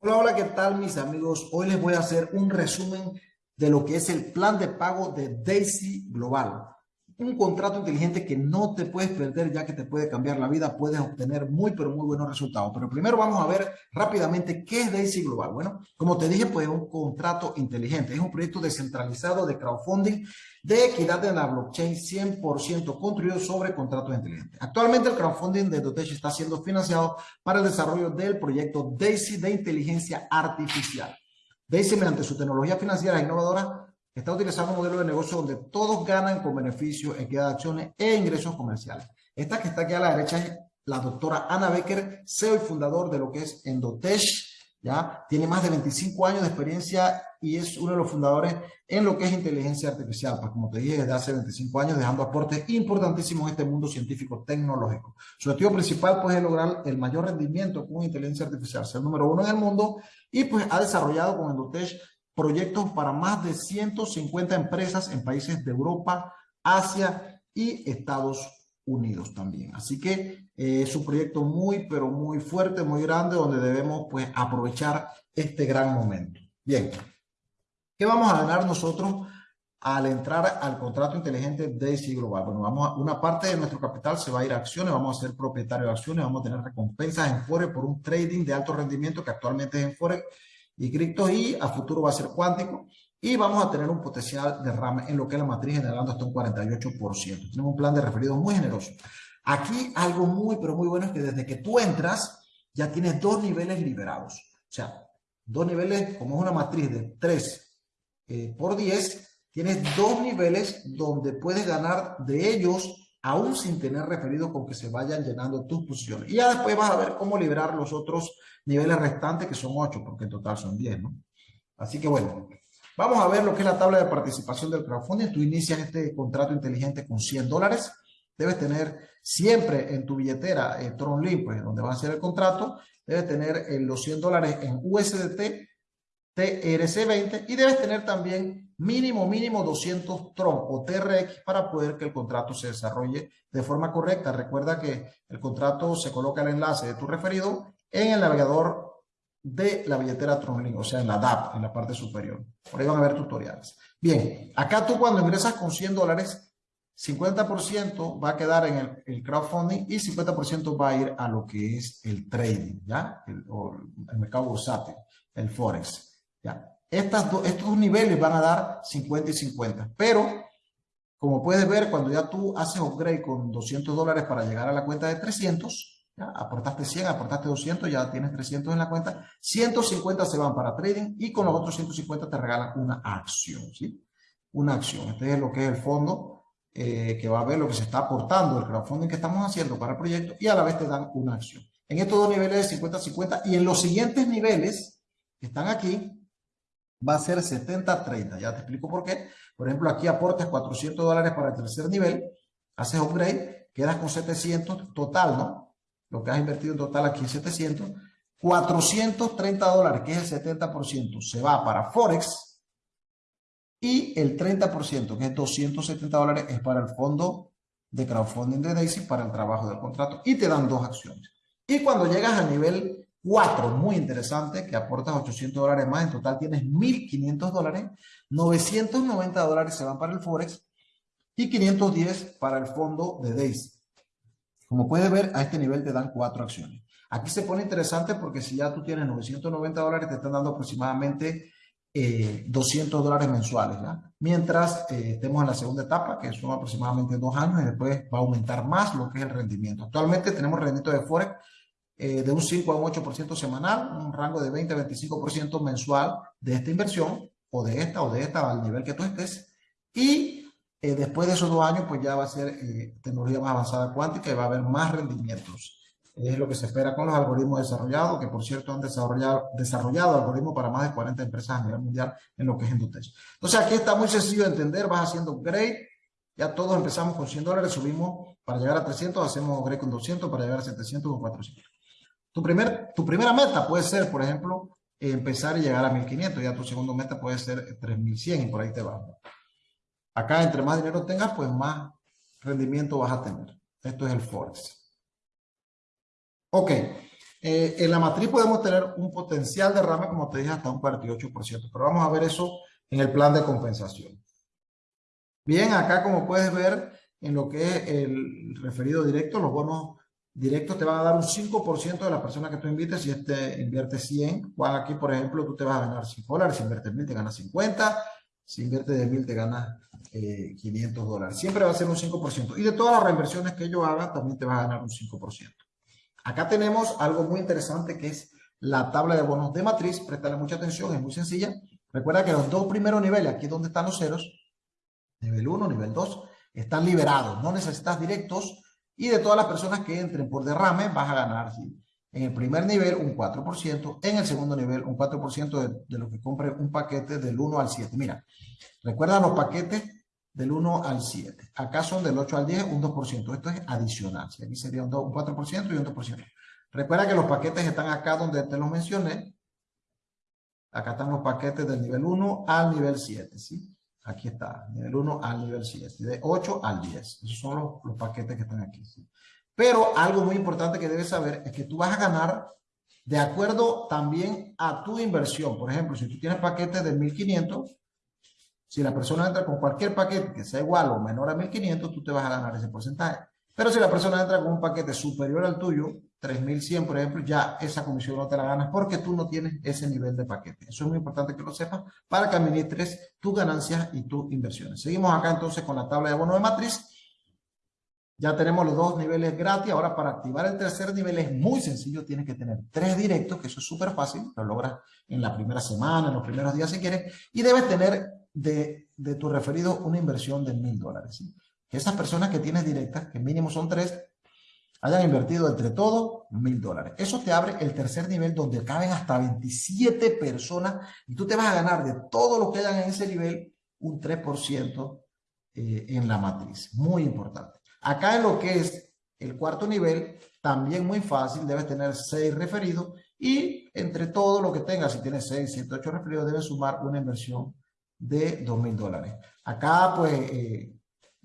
Hola, hola, ¿qué tal mis amigos? Hoy les voy a hacer un resumen de lo que es el plan de pago de Daisy Global un contrato inteligente que no te puedes perder ya que te puede cambiar la vida, puedes obtener muy pero muy buenos resultados. Pero primero vamos a ver rápidamente qué es Daisy Global. Bueno, como te dije, pues es un contrato inteligente, es un proyecto descentralizado de crowdfunding de equidad en la blockchain 100% construido sobre contratos inteligentes. Actualmente el crowdfunding de Dotesh está siendo financiado para el desarrollo del proyecto Daisy de inteligencia artificial. Daisy, mediante su tecnología financiera innovadora, está utilizando un modelo de negocio donde todos ganan con beneficios, equidad de acciones e ingresos comerciales. Esta que está aquí a la derecha es la doctora Ana Becker, CEO y fundador de lo que es Endotech. ¿ya? Tiene más de 25 años de experiencia y es uno de los fundadores en lo que es inteligencia artificial. Pues como te dije, desde hace 25 años dejando aportes importantísimos en este mundo científico tecnológico. Su objetivo principal pues, es lograr el mayor rendimiento con inteligencia artificial, ser número uno en el mundo y pues ha desarrollado con Endotech proyectos para más de 150 empresas en países de Europa, Asia y Estados Unidos también. Así que eh, es un proyecto muy, pero muy fuerte, muy grande, donde debemos pues aprovechar este gran momento. Bien, ¿qué vamos a ganar nosotros al entrar al contrato inteligente Daisy Global? Bueno, vamos a, una parte de nuestro capital se va a ir a acciones, vamos a ser propietarios de acciones, vamos a tener recompensas en Forex por un trading de alto rendimiento que actualmente es en Forex y cripto y a futuro va a ser cuántico y vamos a tener un potencial de RAM en lo que es la matriz generando hasta un 48%. Tenemos un plan de referidos muy generoso. Aquí algo muy, pero muy bueno es que desde que tú entras ya tienes dos niveles liberados. O sea, dos niveles, como es una matriz de 3 eh, por 10, tienes dos niveles donde puedes ganar de ellos aún sin tener referido con que se vayan llenando tus posiciones. Y ya después vas a ver cómo liberar los otros niveles restantes, que son 8, porque en total son 10, ¿no? Así que bueno, vamos a ver lo que es la tabla de participación del crowdfunding. Tú inicias este contrato inteligente con 100 dólares. Debes tener siempre en tu billetera eh, Tronlink, pues donde va a ser el contrato, debes tener eh, los 100 dólares en USDT, TRC20 y debes tener también mínimo, mínimo 200 Tron o TRX para poder que el contrato se desarrolle de forma correcta. Recuerda que el contrato se coloca el enlace de tu referido en el navegador de la billetera TronLink, o sea, en la DAP, en la parte superior. Por ahí van a ver tutoriales. Bien, acá tú cuando ingresas con 100 dólares, 50% va a quedar en el, crowdfunding y 50% va a ir a lo que es el trading, ¿ya? El, o el mercado bursátil, el forex, estos dos niveles van a dar 50 y 50, pero como puedes ver, cuando ya tú haces upgrade con 200 dólares para llegar a la cuenta de 300, ya aportaste 100, aportaste 200, ya tienes 300 en la cuenta, 150 se van para trading y con los otros 150 te regalan una acción, ¿sí? Una acción. Este es lo que es el fondo eh, que va a ver lo que se está aportando, el crowdfunding que estamos haciendo para el proyecto y a la vez te dan una acción. En estos dos niveles de 50-50 y en los siguientes niveles que están aquí, va a ser 70-30. Ya te explico por qué. Por ejemplo, aquí aportas 400 dólares para el tercer nivel, haces upgrade, quedas con 700 total, ¿no? Lo que has invertido en total aquí es 700. 430 dólares, que es el 70%, se va para Forex y el 30%, que es 270 dólares, es para el fondo de crowdfunding de Daisy para el trabajo del contrato y te dan dos acciones. Y cuando llegas al nivel Cuatro, muy interesante, que aportas 800 dólares más. En total tienes 1.500 dólares. 990 dólares se van para el Forex y 510 para el fondo de Daisy. Como puedes ver, a este nivel te dan cuatro acciones. Aquí se pone interesante porque si ya tú tienes 990 dólares, te están dando aproximadamente 200 eh, dólares mensuales. Mientras eh, estemos en la segunda etapa, que son aproximadamente dos años, y después va a aumentar más lo que es el rendimiento. Actualmente tenemos rendimiento de Forex eh, de un 5 a un 8% semanal, un rango de 20 a 25% mensual de esta inversión, o de esta, o de esta, al nivel que tú estés. Y eh, después de esos dos años, pues ya va a ser eh, tecnología más avanzada cuántica y va a haber más rendimientos. Es lo que se espera con los algoritmos desarrollados, que por cierto han desarrollado, desarrollado algoritmos para más de 40 empresas a nivel mundial en lo que es Endotech. Entonces aquí está muy sencillo de entender, vas haciendo upgrade, ya todos empezamos con 100 dólares, subimos para llegar a 300, hacemos upgrade con 200 para llegar a 700 o 400. Tu, primer, tu primera meta puede ser, por ejemplo, empezar y llegar a 1500. Ya tu segundo meta puede ser 3100 y por ahí te vas. Acá, entre más dinero tengas, pues más rendimiento vas a tener. Esto es el Forex. Ok. Eh, en la matriz podemos tener un potencial derrame, como te dije, hasta un 48%, pero vamos a ver eso en el plan de compensación. Bien, acá como puedes ver, en lo que es el referido directo, los bonos directos te van a dar un 5% de la persona que tú invites si este invierte 100. Juan, aquí, por ejemplo, tú te vas a ganar 5 dólares, si inviertes 1000 te ganas 50, si inviertes de 1000 te ganas 500 eh, dólares. Siempre va a ser un 5%. Y de todas las reinversiones que yo haga, también te vas a ganar un 5%. Acá tenemos algo muy interesante que es la tabla de bonos de matriz. Préstale mucha atención, es muy sencilla. Recuerda que los dos primeros niveles, aquí donde están los ceros, nivel 1, nivel 2, están liberados. No necesitas directos. Y de todas las personas que entren por derrame, vas a ganar en el primer nivel un 4%, en el segundo nivel un 4% de, de lo que compre un paquete del 1 al 7. Mira, recuerda los paquetes del 1 al 7. Acá son del 8 al 10, un 2%. Esto es adicional. Aquí sería un, 4% y un 2%. Recuerda que los paquetes están acá donde te los mencioné. Acá están los paquetes del nivel 1 al nivel 7, ¿sí? Aquí está, nivel 1 al nivel 7, de 8 al 10. Esos son los, paquetes que están aquí. Pero algo muy importante que debes saber es que tú vas a ganar de acuerdo también a tu inversión. Por ejemplo, si tú tienes paquetes de 1500, si la persona entra con cualquier paquete que sea igual o menor a 1500, tú te vas a ganar ese porcentaje. Pero si la persona entra con un paquete superior al tuyo, 3100 por ejemplo, ya esa comisión no te la ganas porque tú no tienes ese nivel de paquete. Eso es muy importante que lo sepas para que administres tus ganancias y tus inversiones. Seguimos acá entonces con la tabla de bono de matriz. Ya tenemos los dos niveles gratis. Ahora para activar el tercer nivel es muy sencillo. Tienes que tener tres directos, que eso es súper fácil. Lo logras en la primera semana, en los primeros días si quieres. Y debes tener de, de tu referido una inversión de mil dólares. Que esas personas que tienes directas, que mínimo son tres, hayan invertido entre todos mil dólares. Eso te abre el tercer nivel donde caben hasta 27 personas y tú te vas a ganar de todo lo que hayan en ese nivel un 3% eh, en la matriz. Muy importante. Acá en lo que es el cuarto nivel, también muy fácil, debes tener 6 referidos y entre todo lo que tengas, si tienes 6, 7, 8 referidos, debes sumar una inversión de 2 mil dólares. Acá, pues, eh,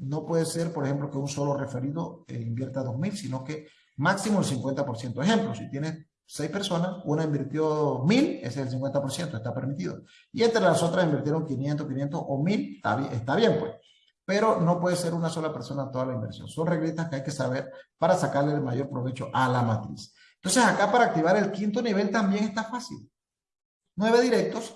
no puede ser, por ejemplo, que un solo referido eh, invierta 2 mil, sino que máximo el 50%. Ejemplo, si tienes 6 personas, una invirtió 1000, ese es el 50%, está permitido. Y entre las otras invirtieron 500, 500 o 1000, está bien, está bien pues. Pero no puede ser una sola persona toda la inversión. Son reglas que hay que saber para sacarle el mayor provecho a la matriz. Entonces acá para activar el quinto nivel también está fácil. 9 directos,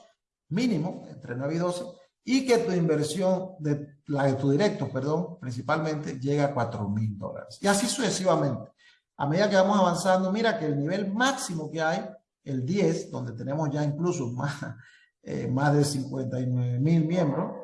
mínimo, entre 9 y 12, y que tu inversión, de, la de tu directo, perdón, principalmente, llega a 4 mil dólares. Y así sucesivamente. A medida que vamos avanzando, mira que el nivel máximo que hay, el 10, donde tenemos ya incluso más, eh, más de 59 mil miembros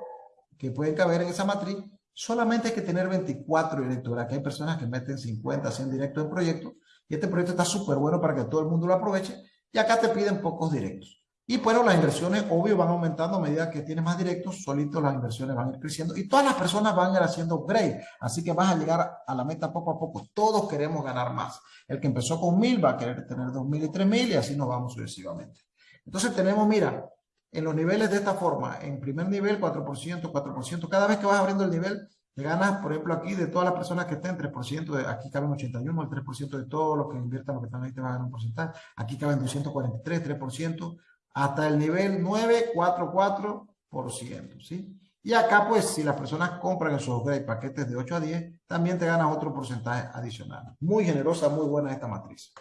que pueden caber en esa matriz, solamente hay que tener 24 directos. Aquí hay personas que meten 50, 100 directos en proyecto y este proyecto está súper bueno para que todo el mundo lo aproveche y acá te piden pocos directos. Y bueno, las inversiones, obvio, van aumentando a medida que tienes más directos, solitos las inversiones van a ir creciendo y todas las personas van a ir haciendo upgrade. Así que vas a llegar a la meta poco a poco. Todos queremos ganar más. El que empezó con mil va a querer tener dos mil y tres mil y así nos vamos sucesivamente. Entonces tenemos, mira, en los niveles de esta forma, en primer nivel 4%, 4%. Cada vez que vas abriendo el nivel, te ganas, por ejemplo, aquí de todas las personas que estén, 3%, de, aquí caben 81, el 3% de todos los que inviertan, los que están ahí te van a ganar un porcentaje. Aquí caben 243, 3% hasta el nivel 944%, ¿sí? Y acá, pues, si las personas compran esos upgrade paquetes de 8 a 10, también te ganas otro porcentaje adicional. Muy generosa, muy buena esta matriz.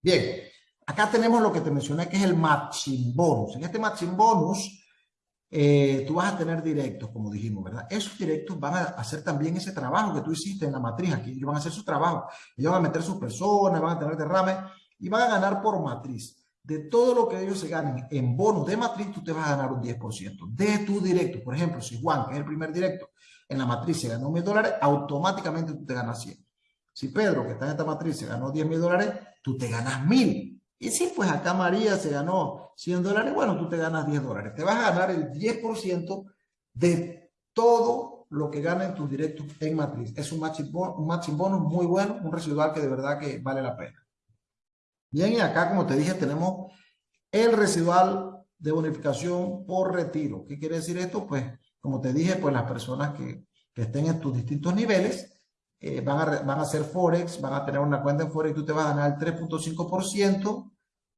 Bien, acá tenemos lo que te mencioné, que es el matching bonus. En este matching bonus, eh, tú vas a tener directos, como dijimos, ¿verdad? Esos directos van a hacer también ese trabajo que tú hiciste en la matriz. Aquí ellos van a hacer su trabajo. Ellos van a meter sus personas, van a tener derrame y van a ganar por matriz de todo lo que ellos se ganen en bonos de matriz, tú te vas a ganar un 10% de tu directo. Por ejemplo, si Juan, que es el primer directo, en la matriz se ganó mil dólares, automáticamente tú te ganas 100. Si Pedro, que está en esta matriz, se ganó 10 mil dólares, tú te ganas mil. Y si pues acá María se ganó 100 dólares, bueno, tú te ganas 10 dólares. Te vas a ganar el 10% de todo lo que ganen tus directos en matriz. Es un matching, un matching bonus muy bueno, un residual que de verdad que vale la pena. Bien, y acá, como te dije, tenemos el residual de bonificación por retiro. ¿Qué quiere decir esto? Pues, como te dije, pues las personas que, estén en tus distintos niveles eh, van, a, van a hacer Forex, van a tener una cuenta en Forex, tú te vas a ganar el 3.5%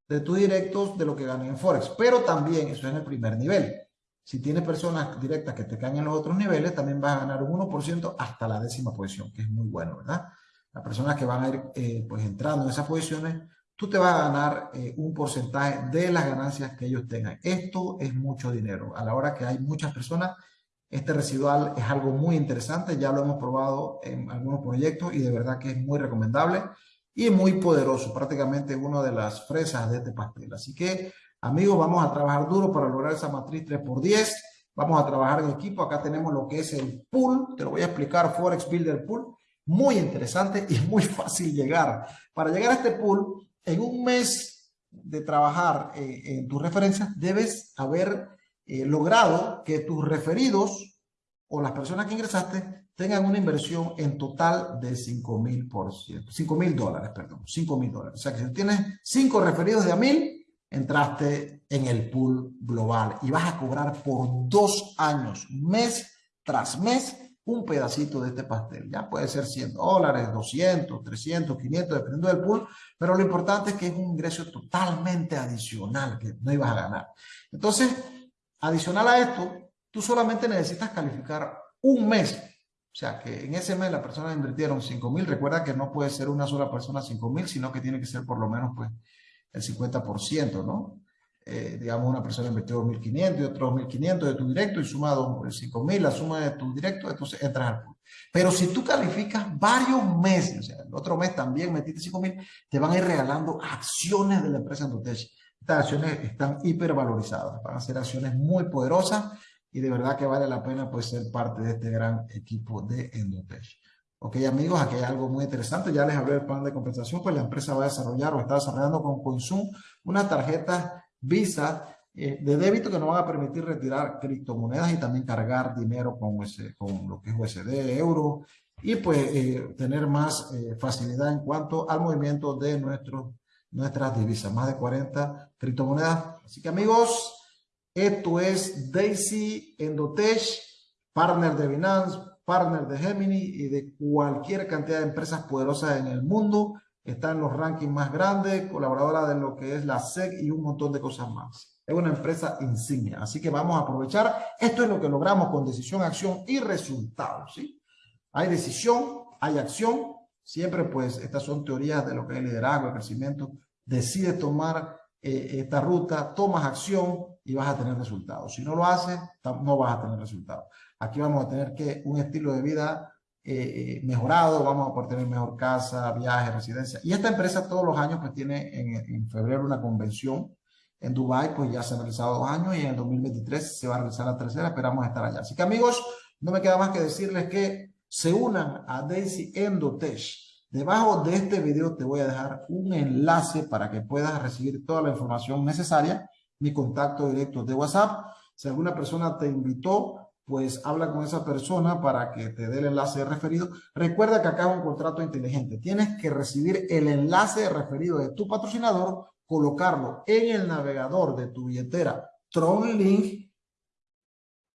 de tus directos de lo que ganan en Forex. Pero también, eso es en el primer nivel. Si tienes personas directas que te caen en los otros niveles, también vas a ganar un 1% hasta la décima posición, que es muy bueno, ¿verdad? Las personas que van a ir eh, pues entrando en esas posiciones, tú te vas a ganar eh, un porcentaje de las ganancias que ellos tengan. Esto es mucho dinero. A la hora que hay muchas personas, este residual es algo muy interesante. Ya lo hemos probado en algunos proyectos y de verdad que es muy recomendable y muy poderoso. Prácticamente una de las fresas de este pastel. Así que Amigos, vamos a trabajar duro para lograr esa matriz 3x10. Vamos a trabajar en equipo. Acá tenemos lo que es el pool. Te lo voy a explicar, Forex Builder Pool. Muy interesante y muy fácil llegar. Para llegar a este pool, en un mes de trabajar eh, en tus referencias, debes haber eh, logrado que tus referidos o las personas que ingresaste tengan una inversión en total de 5 mil por ciento. 5 mil dólares, perdón. 5 mil dólares. O sea que si tienes 5 referidos de a mil, entraste en el pool global y vas a cobrar por dos años, mes tras mes, un pedacito de este pastel. Ya puede ser 100 dólares, 200, 300, 500, dependiendo del pool, pero lo importante es que es un ingreso totalmente adicional que no ibas a ganar. Entonces, adicional a esto, tú solamente necesitas calificar un mes. O sea, que en ese mes las personas invirtieron 5 mil. Recuerda que no puede ser una sola persona 5 mil, sino que tiene que ser por lo menos pues el 50%, ¿no? Eh, digamos, una persona invirtió 1.500 y otro 1.500 de tu directo y suma 5.000, la suma de tu directo, entonces entras al pool. Pero si tú calificas varios meses, o sea, el otro mes también metiste 5.000, te van a ir regalando acciones de la empresa Endotech. Estas acciones están hipervalorizadas, van a ser acciones muy poderosas y de verdad que vale la pena pues ser parte de este gran equipo de Endotech. Ok, amigos, aquí hay algo muy interesante. Ya les hablé del plan de compensación, pues la empresa va a desarrollar o está desarrollando con Consum una tarjeta Visa eh, de débito que nos van a permitir retirar criptomonedas y también cargar dinero con, con lo que es USD, euro, y pues eh, tener más eh, facilidad en cuanto al movimiento de nuestros, nuestras divisas. Más de 40 criptomonedas. Así que amigos, esto es Daisy Endotech, partner de Binance, partner de Gemini y de cualquier cantidad de empresas poderosas en el mundo. Está en los rankings más grandes, colaboradora de lo que es la SEC y un montón de cosas más. Es una empresa insignia, así que vamos a aprovechar. Esto es lo que logramos con decisión, acción y resultados. ¿sí? Hay decisión, hay acción. Siempre pues estas son teorías de lo que es liderazgo, el crecimiento. Decides tomar eh, esta ruta, tomas acción y vas a tener resultados. Si no lo haces, no vas a tener resultados. Aquí vamos a tener que un estilo de vida eh, eh, mejorado, vamos a poder tener mejor casa, viaje, residencia. Y esta empresa todos los años pues tiene en, febrero una convención en Dubai, pues ya se han realizado dos años y en el 2023 se va a realizar la tercera, esperamos estar allá. Así que amigos, no me queda más que decirles que se unan a Daisy Endotech. Debajo de este video te voy a dejar un enlace para que puedas recibir toda la información necesaria, mi contacto directo de WhatsApp. Si alguna persona te invitó pues habla con esa persona para que te dé el enlace de referido. Recuerda que acá es un contrato inteligente. Tienes que recibir el enlace de referido de tu patrocinador, colocarlo en el navegador de tu billetera TronLink,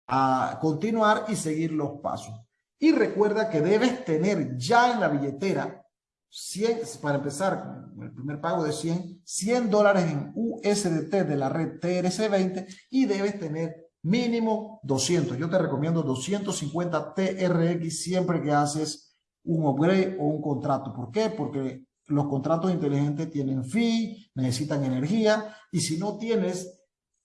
a continuar y seguir los pasos. Y recuerda que debes tener ya en la billetera 100, para empezar, el primer pago de 100, 100 dólares en USDT de la red TRC20 y debes tener mínimo 200. Yo te recomiendo 250 TRX siempre que haces un upgrade o un contrato. ¿Por qué? Porque los contratos inteligentes tienen fee, necesitan energía y si no tienes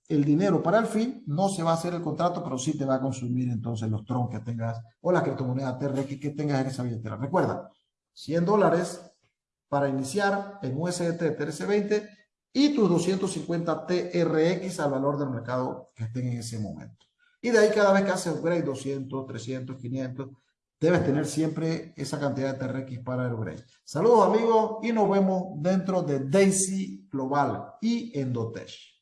el dinero para el fee, no se va a hacer el contrato, pero sí te va a consumir entonces los tron que tengas o la criptomoneda TRX que tengas en esa billetera. Recuerda, 100 dólares para iniciar en USDT TRC20 y tus 250 TRX al valor del mercado que estén en ese momento. Y de ahí cada vez que haces upgrade 200, 300, 500, debes tener siempre esa cantidad de TRX para el upgrade. Saludos amigos y nos vemos dentro de Daisy Global y Endotech.